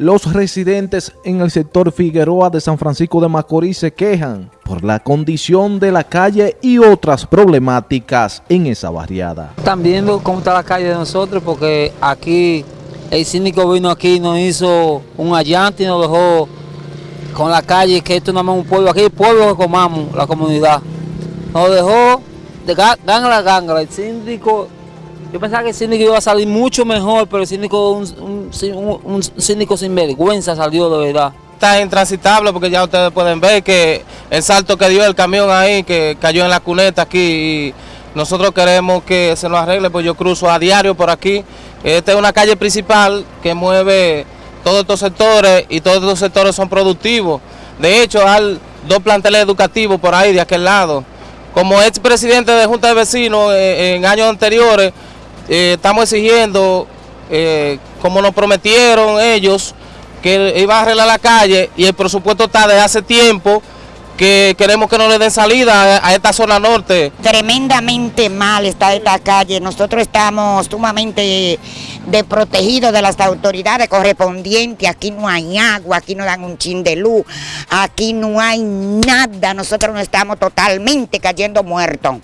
Los residentes en el sector Figueroa de San Francisco de Macorís se quejan por la condición de la calle y otras problemáticas en esa barriada. Están viendo cómo está la calle de nosotros porque aquí el síndico vino aquí y nos hizo un allante y nos dejó con la calle, que esto no es un pueblo, aquí el pueblo que comamos, la comunidad. Nos dejó de ganga a ganga, el síndico yo pensaba que el síndico iba a salir mucho mejor, pero el síndico, un, un, síndico sin vergüenza salió de verdad. Está intransitable porque ya ustedes pueden ver que el salto que dio el camión ahí, que cayó en la cuneta aquí, y nosotros queremos que se nos arregle, pues yo cruzo a diario por aquí. Esta es una calle principal que mueve todos estos sectores y todos estos sectores son productivos. De hecho, hay dos planteles educativos por ahí de aquel lado. Como expresidente de Junta de Vecinos eh, en años anteriores, eh, estamos exigiendo, eh, como nos prometieron ellos, que iban a arreglar la calle y el presupuesto está de hace tiempo que queremos que no le den salida a esta zona norte. Tremendamente mal está esta calle, nosotros estamos sumamente desprotegidos de las autoridades correspondientes, aquí no hay agua, aquí no dan un chin de luz, aquí no hay nada, nosotros no estamos totalmente cayendo muertos.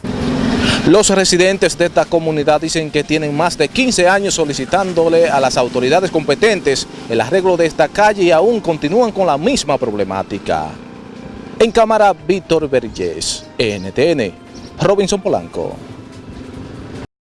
Los residentes de esta comunidad dicen que tienen más de 15 años solicitándole a las autoridades competentes el arreglo de esta calle y aún continúan con la misma problemática. En cámara, Víctor Vergés, NTN, Robinson Polanco.